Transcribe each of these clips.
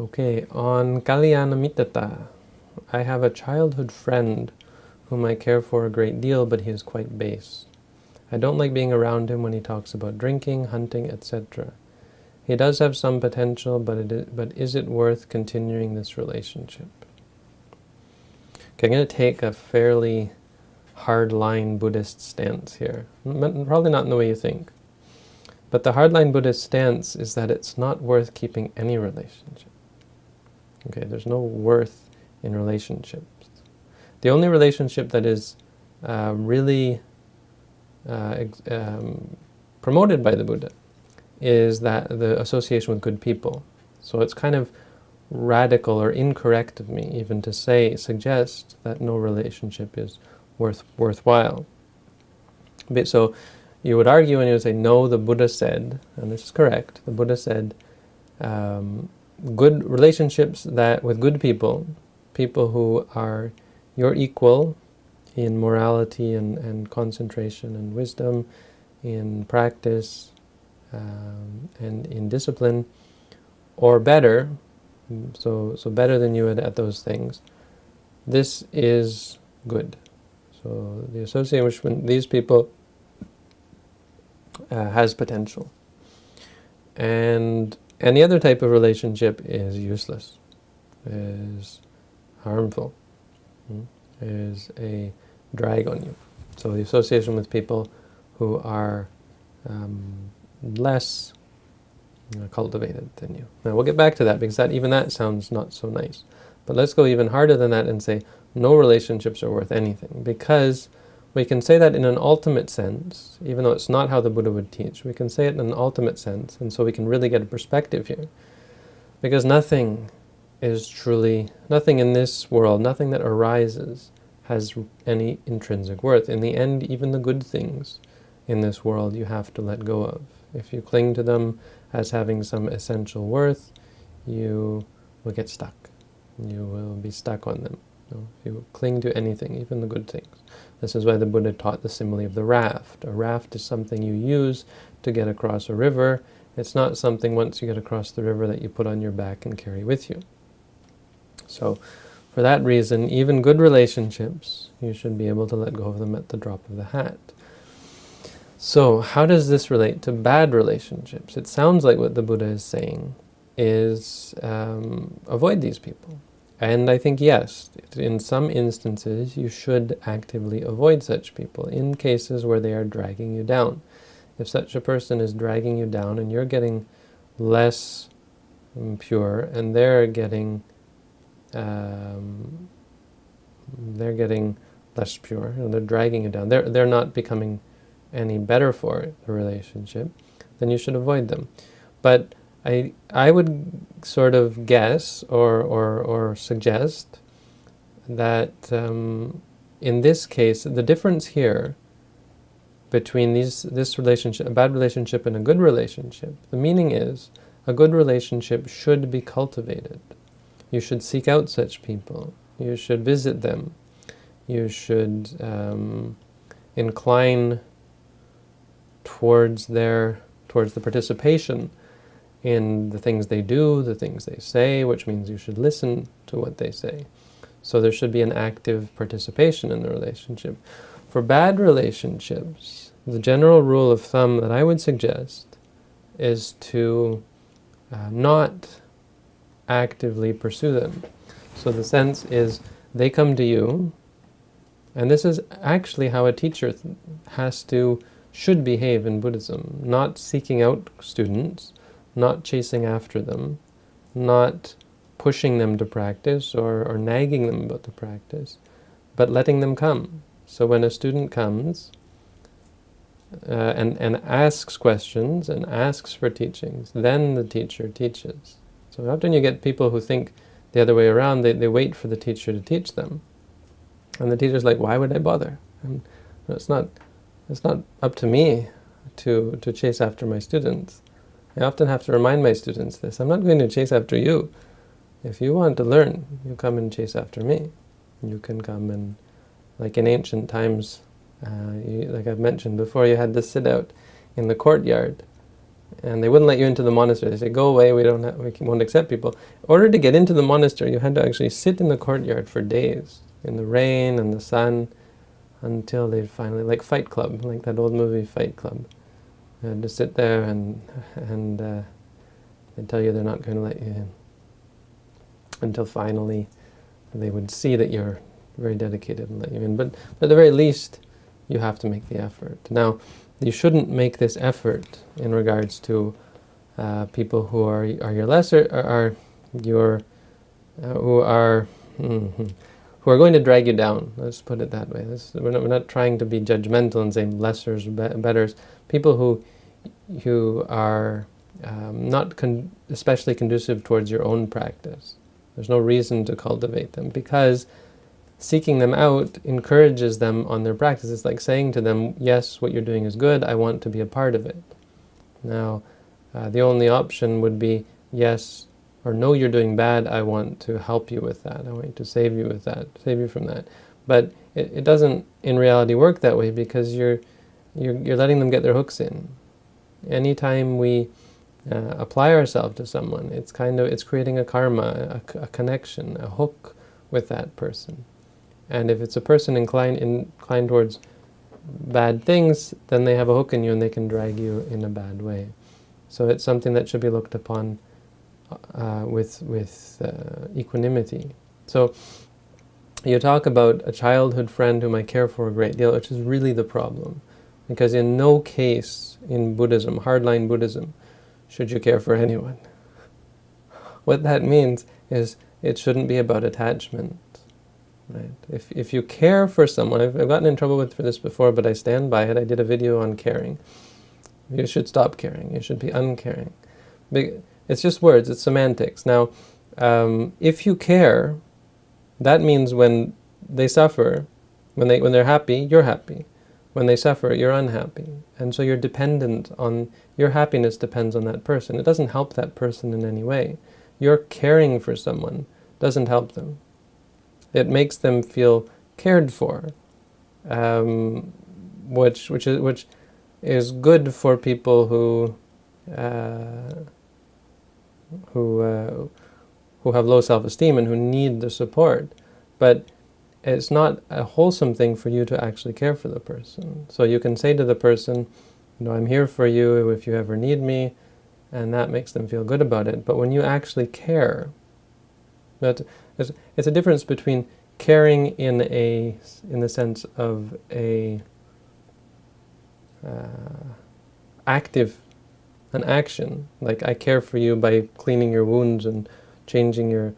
Okay, on Kalyanamittata, I have a childhood friend whom I care for a great deal, but he is quite base. I don't like being around him when he talks about drinking, hunting, etc. He does have some potential, but, it is, but is it worth continuing this relationship? Okay, I'm going to take a fairly hardline Buddhist stance here. Probably not in the way you think. But the hardline Buddhist stance is that it's not worth keeping any relationship. Okay, there's no worth in relationships. The only relationship that is uh, really uh, um, promoted by the Buddha is that the association with good people. So it's kind of radical or incorrect of me even to say, suggest that no relationship is worth worthwhile. But so you would argue and you would say, no, the Buddha said, and this is correct, the Buddha said, um, good relationships that with good people, people who are your equal in morality and, and concentration and wisdom, in practice, um, and in discipline, or better, so, so better than you at, at those things, this is good. So the association with these people uh, has potential. And any other type of relationship is useless, is harmful, hmm, is a drag on you. So the association with people who are um, less cultivated than you. Now we'll get back to that because that even that sounds not so nice. But let's go even harder than that and say no relationships are worth anything because we can say that in an ultimate sense, even though it's not how the Buddha would teach. We can say it in an ultimate sense, and so we can really get a perspective here. Because nothing is truly, nothing in this world, nothing that arises has any intrinsic worth. In the end, even the good things in this world you have to let go of. If you cling to them as having some essential worth, you will get stuck. You will be stuck on them. If you cling to anything, even the good things. This is why the Buddha taught the simile of the raft. A raft is something you use to get across a river. It's not something once you get across the river that you put on your back and carry with you. So for that reason, even good relationships, you should be able to let go of them at the drop of the hat. So how does this relate to bad relationships? It sounds like what the Buddha is saying is um, avoid these people. And I think yes, in some instances you should actively avoid such people in cases where they are dragging you down. If such a person is dragging you down and you're getting less um, pure and they're getting um, they're getting less pure, know, they're dragging you down. They're, they're not becoming any better for the relationship, then you should avoid them. But I, I would sort of guess or, or, or suggest that um, in this case, the difference here between these, this relationship, a bad relationship and a good relationship, the meaning is a good relationship should be cultivated. You should seek out such people. You should visit them. You should um, incline towards their towards the participation in the things they do, the things they say, which means you should listen to what they say. So there should be an active participation in the relationship. For bad relationships, the general rule of thumb that I would suggest is to uh, not actively pursue them. So the sense is they come to you, and this is actually how a teacher has to should behave in Buddhism, not seeking out students, not chasing after them, not pushing them to practice or, or nagging them about the practice, but letting them come. So when a student comes uh, and, and asks questions and asks for teachings, then the teacher teaches. So often you get people who think the other way around, they, they wait for the teacher to teach them. And the teacher's like, why would I bother? It's not it's not up to me to, to chase after my students. I often have to remind my students this. I'm not going to chase after you. If you want to learn, you come and chase after me. You can come and, like in ancient times, uh, you, like I've mentioned before, you had to sit out in the courtyard and they wouldn't let you into the monastery. They said, "Go away. We don't. Have, we won't accept people." In order to get into the monastery, you had to actually sit in the courtyard for days in the rain and the sun until they finally, like Fight Club, like that old movie Fight Club. Had to sit there and and uh, they tell you they're not going to let you in until finally they would see that you're very dedicated and let you in. But at the very least, you have to make the effort. Now, you shouldn't make this effort in regards to uh, people who are are your lesser are, are your uh, who are mm -hmm, who are going to drag you down. Let's put it that way. This, we're, not, we're not trying to be judgmental and say lessers, be betters. People who who are um, not con especially conducive towards your own practice. There's no reason to cultivate them because seeking them out encourages them on their practice. It's like saying to them, yes, what you're doing is good, I want to be a part of it. Now, uh, the only option would be, yes, or know you're doing bad, I want to help you with that. I want to save you with that, save you from that. But it, it doesn't in reality work that way because you're, you're, you're letting them get their hooks in. Anytime we uh, apply ourselves to someone, it's kind of, it's creating a karma, a, a connection, a hook with that person. And if it's a person inclined, inclined towards bad things, then they have a hook in you and they can drag you in a bad way. So it's something that should be looked upon uh, with, with uh, equanimity. So you talk about a childhood friend whom I care for a great deal, which is really the problem. Because in no case in Buddhism, hardline Buddhism, should you care for anyone. What that means is it shouldn't be about attachment. Right? If, if you care for someone, I've, I've gotten in trouble with for this before, but I stand by it. I did a video on caring. You should stop caring. You should be uncaring. It's just words. It's semantics. Now, um, if you care, that means when they suffer, when, they, when they're happy, you're happy. When they suffer, you're unhappy. And so you're dependent on, your happiness depends on that person. It doesn't help that person in any way. Your caring for someone doesn't help them. It makes them feel cared for, um, which which is which is good for people who uh, who uh, who have low self-esteem and who need the support, but it's not a wholesome thing for you to actually care for the person. So you can say to the person, you know, I'm here for you if you ever need me, and that makes them feel good about it. But when you actually care, that it's, it's a difference between caring in a in the sense of a uh, active an action. Like I care for you by cleaning your wounds and changing your,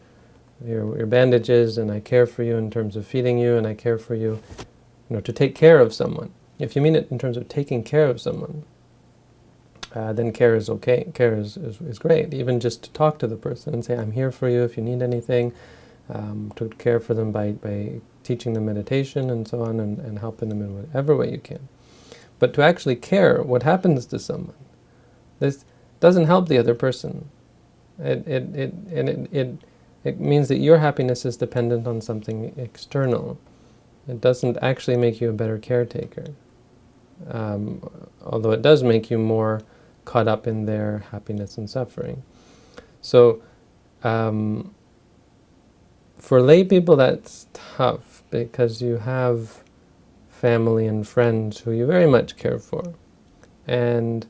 your your bandages and I care for you in terms of feeding you and I care for you you know to take care of someone. If you mean it in terms of taking care of someone uh, then care is okay. Care is, is, is great. Even just to talk to the person and say I'm here for you if you need anything um, to care for them by, by teaching them meditation and so on and, and helping them in whatever way you can. But to actually care what happens to someone, this doesn't help the other person. It, it, it, and it, it, it means that your happiness is dependent on something external. It doesn't actually make you a better caretaker. Um, although it does make you more caught up in their happiness and suffering. So, um, for lay people, that's tough because you have family and friends who you very much care for. And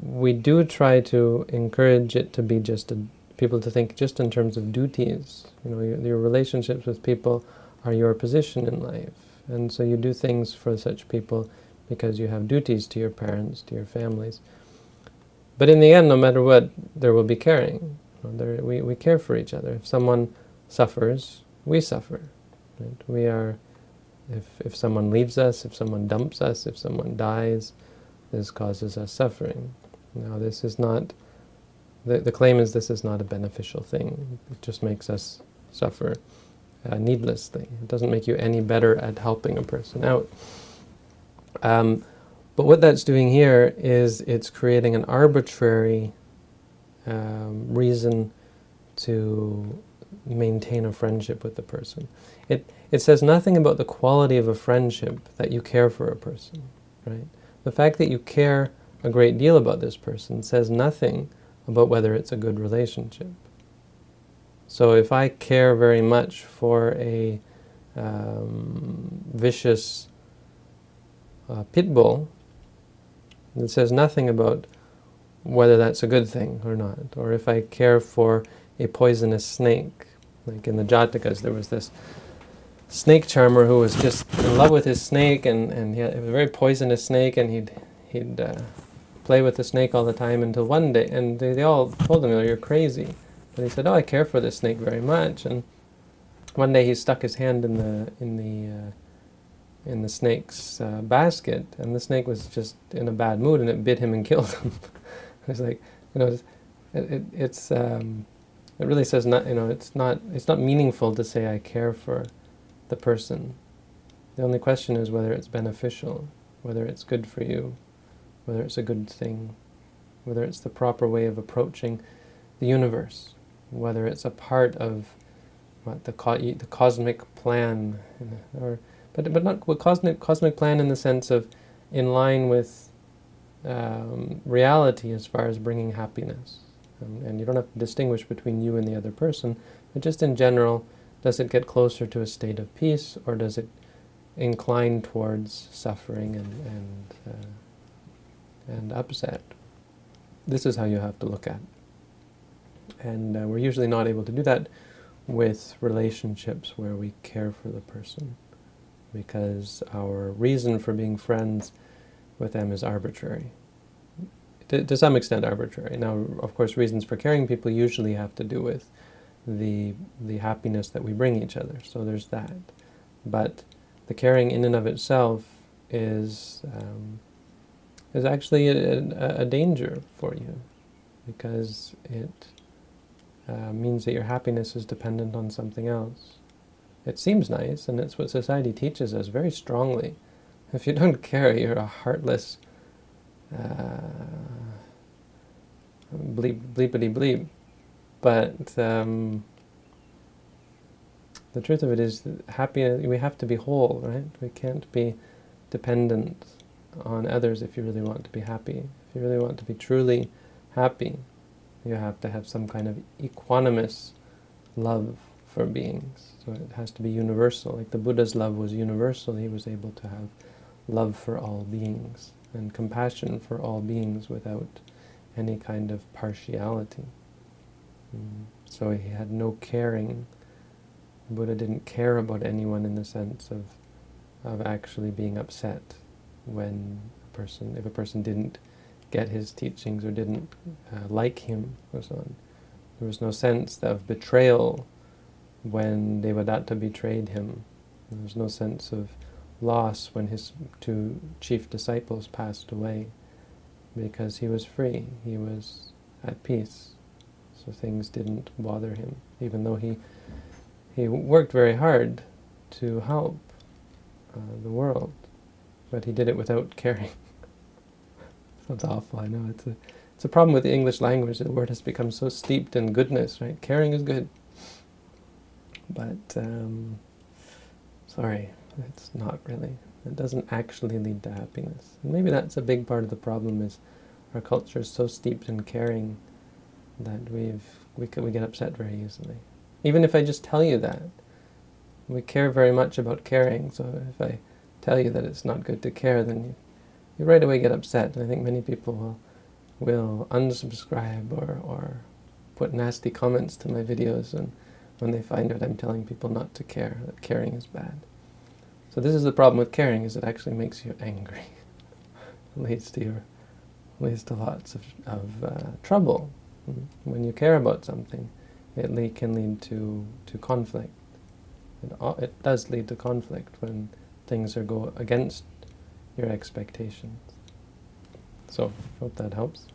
we do try to encourage it to be just a, people to think just in terms of duties. You know, your, your relationships with people are your position in life. And so you do things for such people because you have duties to your parents, to your families. But in the end, no matter what, there will be caring. There, we, we care for each other. If someone suffers, we suffer. Right? We are, if, if someone leaves us, if someone dumps us, if someone dies, this causes us suffering. Now this is not, the, the claim is this is not a beneficial thing. It just makes us suffer uh, needlessly. It doesn't make you any better at helping a person out. Um, but what that's doing here is it's creating an arbitrary um, reason to maintain a friendship with the person. It, it says nothing about the quality of a friendship that you care for a person, right? The fact that you care a great deal about this person says nothing about whether it's a good relationship. So if I care very much for a um, vicious uh, pit bull, it says nothing about whether that's a good thing or not. Or if I care for a poisonous snake, like in the Jatakas, there was this snake charmer who was just in love with his snake, and, and he had, it was a very poisonous snake, and he'd, he'd uh, play with the snake all the time until one day, and they, they all told him, oh, you're crazy. But he said, oh, I care for this snake very much. And one day he stuck his hand in the, in the, uh, in the snake's uh, basket, and the snake was just in a bad mood, and it bit him and killed him. it's like, you know, it's, it, it's um, it really says not, you know, it's not, it's not meaningful to say I care for the person. The only question is whether it's beneficial, whether it's good for you, whether it's a good thing, whether it's the proper way of approaching the universe, whether it's a part of what the, co the cosmic plan, or but but not cosmic cosmic plan in the sense of in line with um, reality as far as bringing happiness. Um, and you don't have to distinguish between you and the other person, but just in general, does it get closer to a state of peace, or does it incline towards suffering and and uh, and upset. This is how you have to look at. And uh, we're usually not able to do that with relationships where we care for the person because our reason for being friends with them is arbitrary. To, to some extent arbitrary. Now, of course, reasons for caring people usually have to do with the, the happiness that we bring each other. So there's that. But the caring in and of itself is um, is actually a, a, danger for you because it uh, means that your happiness is dependent on something else. It seems nice, and it's what society teaches us very strongly. If you don't care, you're a heartless uh, bleep, bleepity bleep. But um, the truth of it is, happiness, we have to be whole, right? We can't be dependent on others if you really want to be happy. If you really want to be truly happy, you have to have some kind of equanimous love for beings. So it has to be universal. Like the Buddha's love was universal, he was able to have love for all beings and compassion for all beings without any kind of partiality. So he had no caring. Buddha didn't care about anyone in the sense of, of actually being upset when a person, if a person didn't get his teachings or didn't uh, like him or so on. There was no sense of betrayal when Devadatta betrayed him. There was no sense of loss when his two chief disciples passed away because he was free, he was at peace, so things didn't bother him, even though he, he worked very hard to help uh, the world but he did it without caring. Sounds awful, I know. It's a, it's a problem with the English language. The word has become so steeped in goodness, right? Caring is good. But, um, sorry, it's not really. It doesn't actually lead to happiness. And maybe that's a big part of the problem is our culture is so steeped in caring that we've, we, we get upset very easily. Even if I just tell you that, we care very much about caring, so if I tell you that it's not good to care, then you, you right away get upset. And I think many people will, will unsubscribe or, or put nasty comments to my videos and when they find out I'm telling people not to care, that caring is bad. So this is the problem with caring, is it actually makes you angry. it leads to your, leads to lots of, of uh, trouble. When you care about something, it le can lead to, to conflict. It, it does lead to conflict when things are go against your expectations. So, hope that helps.